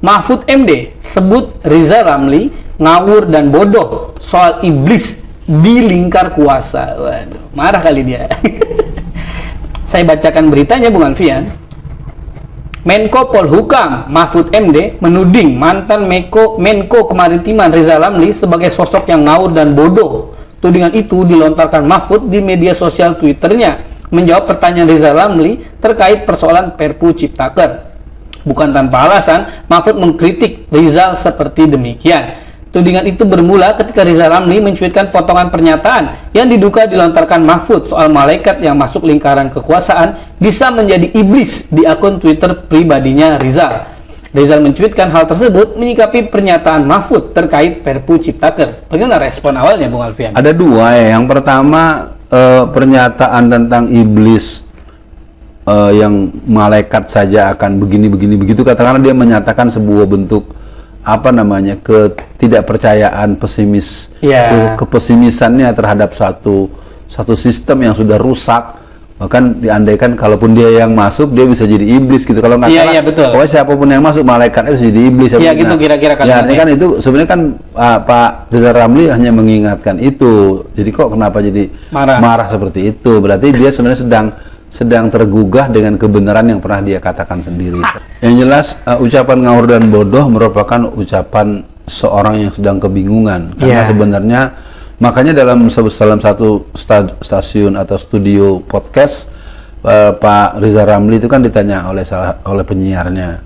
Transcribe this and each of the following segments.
Mahfud MD sebut Riza Ramli ngawur dan bodoh soal iblis di lingkar kuasa. Waduh, marah kali dia. Saya bacakan beritanya Bung Alfian. Menko Polhukam Mahfud MD menuding mantan Meko, Menko Kemaritiman Riza Ramli sebagai sosok yang ngawur dan bodoh. Tudingan itu dilontarkan Mahfud di media sosial Twitternya menjawab pertanyaan Riza Ramli terkait persoalan Perpu Ciptaker. Bukan tanpa alasan, Mahfud mengkritik Rizal seperti demikian. Tudingan itu bermula ketika Riza Ramli mencuitkan potongan pernyataan yang diduga dilontarkan Mahfud soal malaikat yang masuk lingkaran kekuasaan bisa menjadi iblis di akun Twitter pribadinya Rizal. Rizal mencuitkan hal tersebut menyikapi pernyataan Mahfud terkait Perpu Ciptaker. Bagaimana respon awalnya Bung Alfian? Ada dua ya. Yang pertama eh, pernyataan tentang iblis uh, yang malaikat saja akan begini begini begitu. Katakanlah dia menyatakan sebuah bentuk apa namanya ketidakpercayaan pesimis yeah. ke, kepesimisannya terhadap satu satu sistem yang sudah rusak. Bahkan diandaikan kalaupun dia yang masuk dia bisa jadi iblis gitu. Kalau nggak yeah, salah yeah, betul. pokoknya siapa pun yang masuk malaikat itu jadi iblis. Iya yeah, gitu kira-kira kan ya, kan itu sebenarnya kan uh, Pak Rizal Ramli hanya mengingatkan itu. Jadi kok kenapa jadi marah, marah seperti itu? Berarti dia sebenarnya sedang sedang tergugah dengan kebenaran yang pernah dia katakan sendiri. Yang jelas uh, ucapan ngawur dan bodoh merupakan ucapan seorang yang sedang kebingungan karena yeah. sebenarnya makanya dalam dalam satu stasiun atau studio podcast uh, Pak Riza Ramli itu kan ditanya oleh salah oleh penyiarnya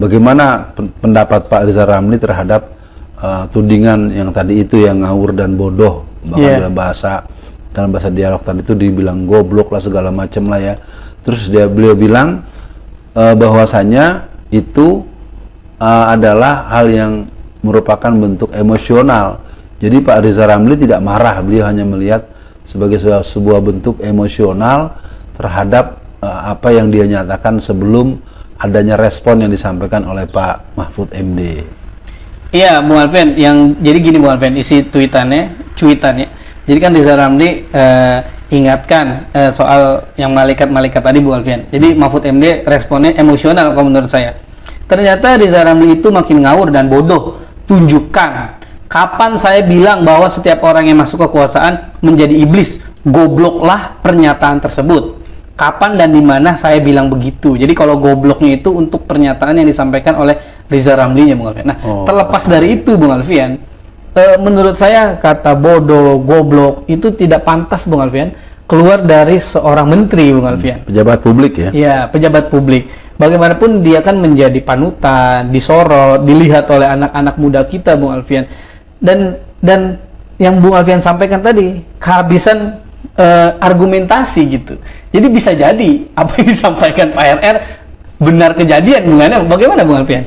bagaimana pendapat Pak Riza Ramli terhadap uh, tudingan yang tadi itu yang ngawur dan bodoh bahkan yeah. dalam bahasa dalam bahasa dialog tadi itu dibilang goblok lah segala macam lah ya. Terus dia beliau bilang uh, bahwasanya itu uh, adalah hal yang merupakan bentuk emosional. Jadi Pak Riza Ramli tidak marah. Beliau hanya melihat sebagai sebuah, sebuah bentuk emosional terhadap uh, apa yang dia nyatakan sebelum adanya respon yang disampaikan oleh Pak Mahfud MD. Iya, Bung Alvin, yang jadi gini Bung Alvin, isi tweetannya, cuitannya jadi kan Riza Ramli uh, ingatkan uh, soal yang malaikat-malaikat tadi Bu Alfian. Jadi Mahfud MD responnya emosional kalau menurut saya. Ternyata Riza Ramli itu makin ngawur dan bodoh. Tunjukkan kapan saya bilang bahwa setiap orang yang masuk kekuasaan menjadi iblis. Gobloklah pernyataan tersebut. Kapan dan di mana saya bilang begitu. Jadi kalau gobloknya itu untuk pernyataan yang disampaikan oleh Riza Ramli ya Bung Alfian. Nah, oh, terlepas dari itu Bung Alfian, e, menurut saya kata bodoh, goblok itu tidak pantas Bung Alfian keluar dari seorang menteri Bung Alfian. Pejabat publik ya? Iya, pejabat publik. Bagaimanapun dia kan menjadi panutan, disorot, dilihat oleh anak-anak muda kita Bung Alfian. Dan dan yang Bung Alfian sampaikan tadi kehabisan uh, argumentasi gitu. Jadi bisa jadi apa yang disampaikan Pak RR benar kejadian bagaimana bagaimana Bung Alfian?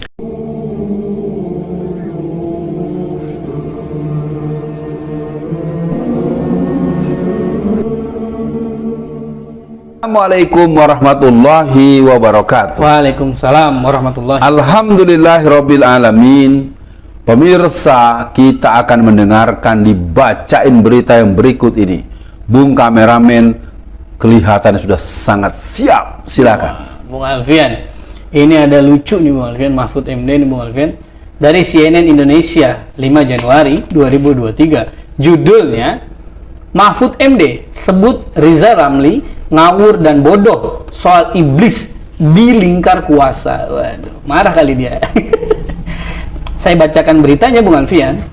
Assalamualaikum warahmatullahi wabarakatuh. Waalaikumsalam warahmatullahi. Alhamdulillahirabbil alamin. Pemirsa, kita akan mendengarkan dibacain berita yang berikut ini. Bung kameramen kelihatan sudah sangat siap. Silakan. Bung Alfian. Ini ada lucu nih Bung Alfian, Mahfud MD nih Bung Alfian. Dari CNN Indonesia 5 Januari 2023. Judulnya Mahfud MD sebut Riza Ramli ngawur dan bodoh soal iblis di lingkar kuasa. Waduh, marah kali dia. Saya bacakan beritanya Bung Alfian.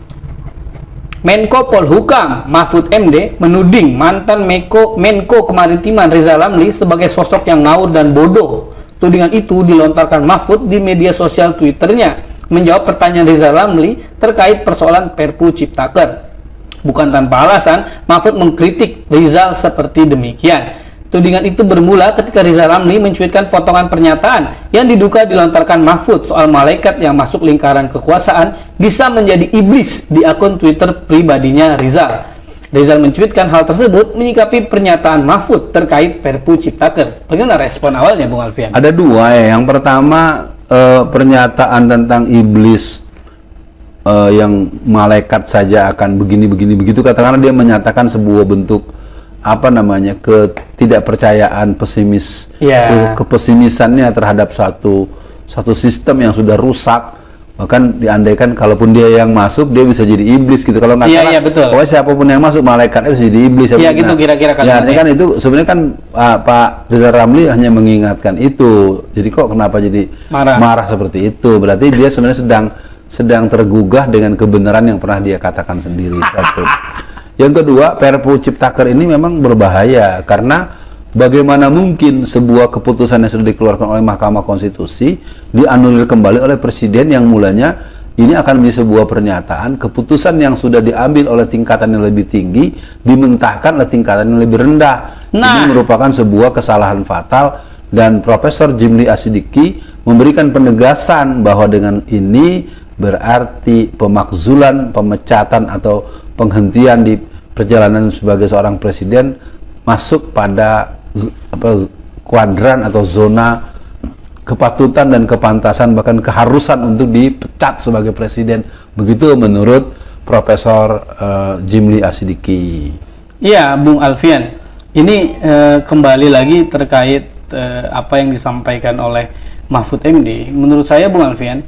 Menko Polhukam Mahfud MD menuding mantan Meko, Menko Kemaritiman Rizal Ramli sebagai sosok yang ngawur dan bodoh. Tudingan itu dilontarkan Mahfud di media sosial Twitternya menjawab pertanyaan Rizal Ramli terkait persoalan Perpu Ciptaker. Bukan tanpa alasan, Mahfud mengkritik Rizal seperti demikian. Tudingan itu bermula ketika Riza Ramli mencuitkan potongan pernyataan yang diduga dilontarkan Mahfud soal malaikat yang masuk lingkaran kekuasaan bisa menjadi iblis di akun Twitter pribadinya Rizal. Rizal mencuitkan hal tersebut menyikapi pernyataan Mahfud terkait Perpu Ciptaker. Bagaimana respon awalnya Bung Alfian? Ada dua ya. Yang pertama eh, pernyataan tentang iblis eh, yang malaikat saja akan begini-begini begitu katakanlah dia menyatakan sebuah bentuk apa namanya ketidakpercayaan pesimis yeah. ke, kepesimisannya terhadap satu satu sistem yang sudah rusak bahkan diandaikan kalaupun dia yang masuk dia bisa jadi iblis gitu kalau nggak Iya, salah iya, betul. pokoknya siapa pun yang masuk malaikatnya bisa jadi iblis Iya, Nah, gitu kira-kira ya, kalimatnya. artinya kan itu sebenarnya kan ah, Pak Rizal Ramli hanya mengingatkan itu jadi kok kenapa jadi Marah. seperti itu berarti dia sebenarnya sedang sedang tergugah dengan kebenaran yang pernah dia katakan sendiri satu yang kedua Perpu Ciptaker ini memang berbahaya karena bagaimana mungkin sebuah keputusan yang sudah dikeluarkan oleh Mahkamah Konstitusi dianulir kembali oleh presiden yang mulanya ini akan menjadi sebuah pernyataan keputusan yang sudah diambil oleh tingkatan yang lebih tinggi dimentahkan oleh tingkatan yang lebih rendah. Nah. Ini merupakan sebuah kesalahan fatal dan Profesor Jimli Asidiki memberikan penegasan bahwa dengan ini berarti pemakzulan, pemecatan atau penghentian di perjalanan sebagai seorang presiden masuk pada apa kuadran atau zona kepatutan dan kepantasan bahkan keharusan untuk dipecat sebagai presiden begitu menurut Profesor eh, Jimli Asidiki. Iya, Bung Alfian. Ini eh, kembali lagi terkait eh, apa yang disampaikan oleh Mahfud MD. Menurut saya, Bung Alfian,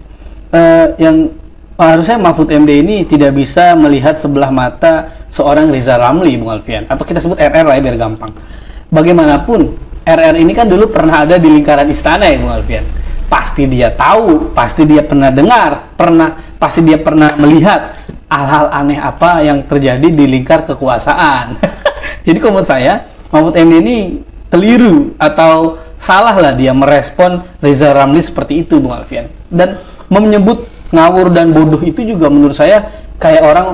eh, yang harusnya Mahfud MD ini tidak bisa melihat sebelah mata seorang Rizal Ramli, Bung Alfian, atau kita sebut RR lah ya biar gampang. Bagaimanapun, RR ini kan dulu pernah ada di lingkaran istana ya, Bung Alfian. Pasti dia tahu, pasti dia pernah dengar, pernah, pasti dia pernah melihat hal-hal aneh apa yang terjadi di lingkar kekuasaan. Jadi kalau menurut saya, Mahfud MD ini keliru atau salah lah dia merespon Reza Ramli seperti itu, Bung Alfian. Dan menyebut ngawur dan bodoh itu juga menurut saya kayak orang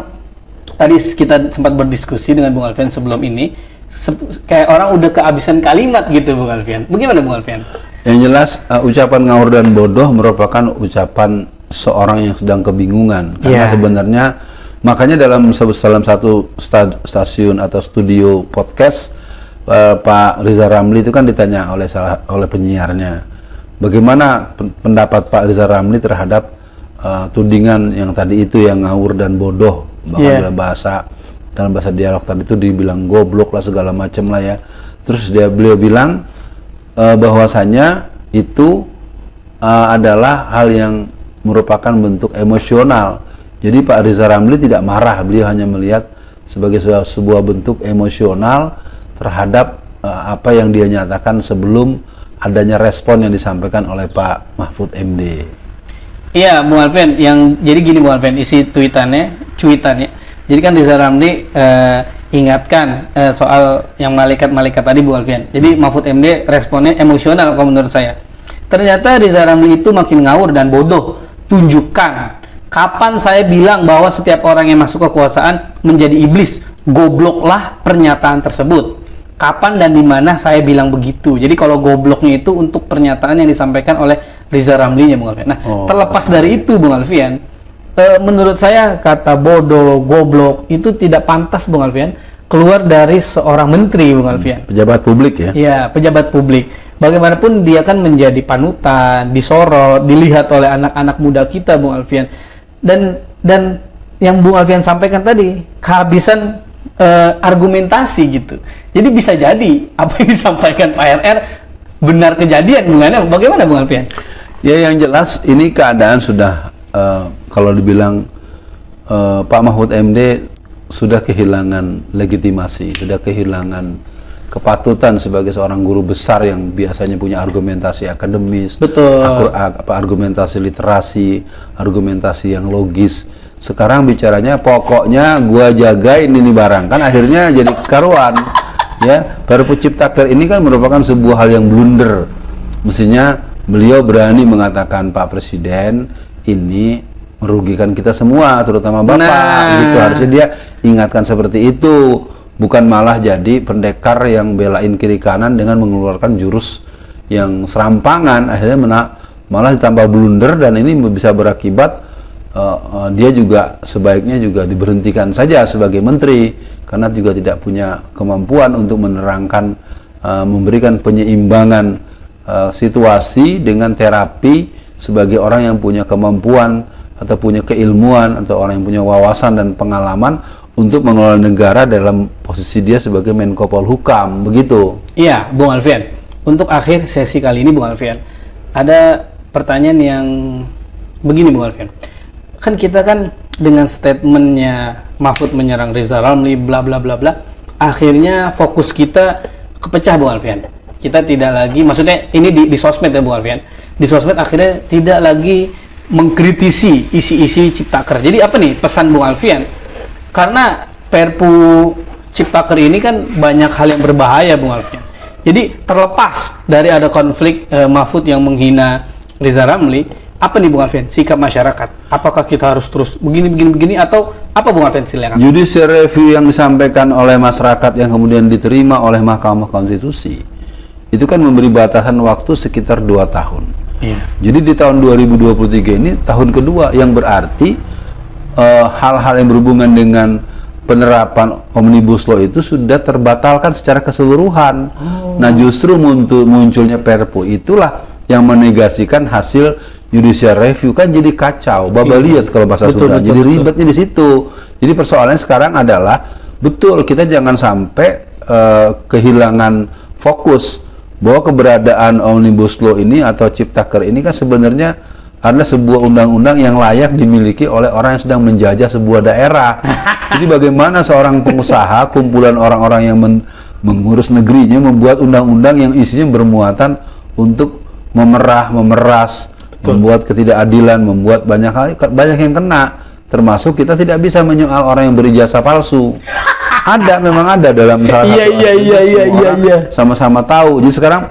tadi kita sempat berdiskusi dengan Bung Alfian sebelum ini sep- kayak orang udah kehabisan kalimat gitu Bung Alfian. Bagaimana Bung Alfian? Yang jelas uh, ucapan ngawur dan bodoh merupakan ucapan seorang yang sedang kebingungan karena Iya. sebenarnya makanya dalam se- dalam satu sta- stasiun atau studio podcast uh, Pak Riza Ramli itu kan ditanya oleh salah oleh penyiarnya bagaimana pen- pendapat Pak Riza Ramli terhadap uh, tudingan yang tadi itu yang ngawur dan bodoh bahkan Iya. dalam bahasa dalam bahasa dialog tadi itu dibilang goblok lah segala macam lah ya terus dia beliau bilang eh, bahwasanya itu eh, adalah hal yang merupakan bentuk emosional. Jadi Pak Riza Ramli tidak marah, beliau hanya melihat sebagai sebuah, sebuah bentuk emosional terhadap eh, apa yang dia nyatakan sebelum adanya respon yang disampaikan oleh Pak Mahfud MD. Iya, Bung Alfian, yang jadi gini Bung Alfian, isi tweetannya, cuitannya. Jadi kan Riza Ramli eh, ingatkan eh, soal yang malaikat-malaikat tadi Bung Alfian. Jadi Mahfud MD responnya emosional kalau menurut saya. Ternyata Riza Ramli itu makin ngawur dan bodoh. Tunjukkan kapan saya bilang bahwa setiap orang yang masuk kekuasaan menjadi iblis. Gobloklah pernyataan tersebut. Kapan dan di mana saya bilang begitu. Jadi kalau gobloknya itu untuk pernyataan yang disampaikan oleh Riza Ramli Bung Alfian. Nah, Oh. terlepas dari itu Bung Alfian, eh, menurut saya kata bodoh, goblok itu tidak pantas Bung Alfian keluar dari seorang menteri Bung Alfian. Pejabat publik ya. Ya, pejabat publik. Bagaimanapun dia kan menjadi panutan, disorot, dilihat oleh anak-anak muda kita, Bung Alfian. Dan dan yang Bung Alfian sampaikan tadi kehabisan eh, argumentasi gitu. Jadi bisa jadi apa yang disampaikan Pak RR benar kejadian, Bung Bagaimana Bung Alfian? Ya yang jelas ini keadaan sudah eh, kalau dibilang eh, Pak Mahfud MD sudah kehilangan legitimasi, sudah kehilangan kepatutan sebagai seorang guru besar yang biasanya punya argumentasi akademis, Betul. akur- apa argumentasi literasi, argumentasi yang logis. Sekarang bicaranya pokoknya gua jagain ini barang kan akhirnya jadi karuan. Ya, Perpu Ciptaker ini kan merupakan sebuah hal yang blunder. Mestinya beliau berani mengatakan Pak Presiden ini merugikan kita semua, terutama Bapak. Nah. Gitu harusnya dia ingatkan seperti itu, bukan malah jadi pendekar yang belain kiri kanan dengan mengeluarkan jurus yang serampangan, akhirnya mena- malah ditambah blunder dan ini bisa berakibat eh, eh, dia juga sebaiknya juga diberhentikan saja sebagai menteri karena juga tidak punya kemampuan untuk menerangkan, eh, memberikan penyeimbangan eh, situasi dengan terapi sebagai orang yang punya kemampuan atau punya keilmuan atau orang yang punya wawasan dan pengalaman untuk mengelola negara dalam posisi dia sebagai Menko Polhukam begitu. Iya, Bung Alfian. Untuk akhir sesi kali ini, Bung Alfian, ada pertanyaan yang begini Bung Alfian. Kan kita kan dengan statementnya Mahfud menyerang Riza Ramli, bla bla bla bla, akhirnya fokus kita kepecah Bung Alfian. Kita tidak lagi, maksudnya ini di, di sosmed ya Bung Alfian. Di sosmed akhirnya tidak lagi mengkritisi isi-isi ciptaker. Jadi apa nih pesan Bung Alfian? Karena Perpu Ciptaker ini kan banyak hal yang berbahaya Bung Alfian. Jadi terlepas dari ada konflik eh, Mahfud yang menghina Riza Ramli, apa nih Bung Alfian sikap masyarakat? Apakah kita harus terus begini begini begini atau apa Bung Alfian silakan? Judicial review yang disampaikan oleh masyarakat yang kemudian diterima oleh Mahkamah Konstitusi itu kan memberi batasan waktu sekitar dua tahun. Iya. Jadi di tahun 2023 ini tahun kedua yang berarti eh, hal-hal yang berhubungan dengan penerapan omnibus law itu sudah terbatalkan secara keseluruhan. Nah justru muncul munculnya Perpu itulah yang menegasikan hasil judicial review kan jadi kacau, babaliat kalau bahasa Betul, Sunda. betul, jadi betul. ribetnya di situ. Jadi persoalannya sekarang adalah betul kita jangan sampai eh, kehilangan fokus bahwa keberadaan omnibus law ini atau ciptaker ini kan sebenarnya adalah sebuah undang-undang yang layak dimiliki oleh orang yang sedang menjajah sebuah daerah. Jadi bagaimana seorang pengusaha, kumpulan orang-orang yang men- mengurus negerinya membuat undang-undang yang isinya bermuatan untuk memerah, memeras, membuat ketidakadilan, membuat banyak hal, banyak yang kena. Termasuk kita tidak bisa menyoal orang yang berijazah palsu. Ada, memang ada dalam salah Iya, satu iya, iya, iya, iya, iya. sama-sama tahu. Jadi sekarang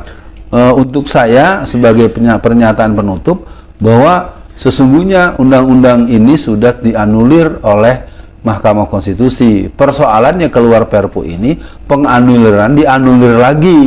eh, untuk saya sebagai pernyataan penutup bahwa sesungguhnya undang-undang ini sudah dianulir oleh Mahkamah Konstitusi. Persoalannya keluar Perpu ini penganuliran dianulir lagi.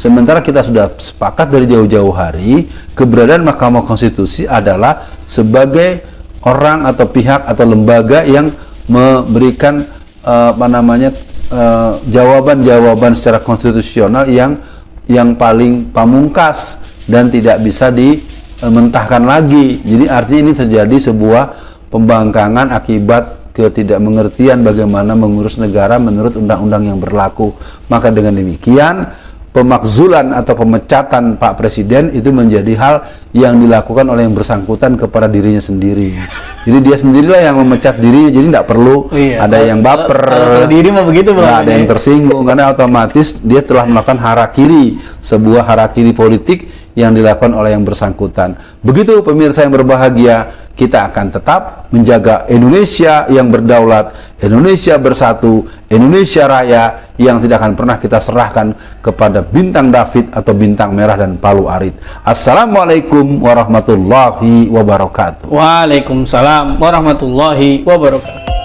Sementara kita sudah sepakat dari jauh-jauh hari keberadaan Mahkamah Konstitusi adalah sebagai orang atau pihak atau lembaga yang memberikan eh, apa namanya eh, jawaban-jawaban secara konstitusional yang yang paling pamungkas dan tidak bisa dimentahkan lagi. Jadi artinya ini terjadi sebuah pembangkangan akibat ketidakmengertian bagaimana mengurus negara menurut undang-undang yang berlaku. Maka dengan demikian pemakzulan atau pemecatan Pak Presiden itu menjadi hal yang dilakukan oleh yang bersangkutan kepada dirinya sendiri. Jadi dia sendirilah yang memecat dirinya, jadi tidak perlu Iya. ada yang baper, kalau- kalau diri mah begitu, Bang. ada yang tersinggung karena otomatis dia telah melakukan harakiri, sebuah harakiri politik yang dilakukan oleh yang bersangkutan. Begitu pemirsa yang berbahagia, kita akan tetap menjaga Indonesia yang berdaulat, Indonesia bersatu, Indonesia raya yang tidak akan pernah kita serahkan kepada bintang David atau bintang merah dan palu arit. Assalamualaikum warahmatullahi wabarakatuh. Waalaikumsalam warahmatullahi wabarakatuh.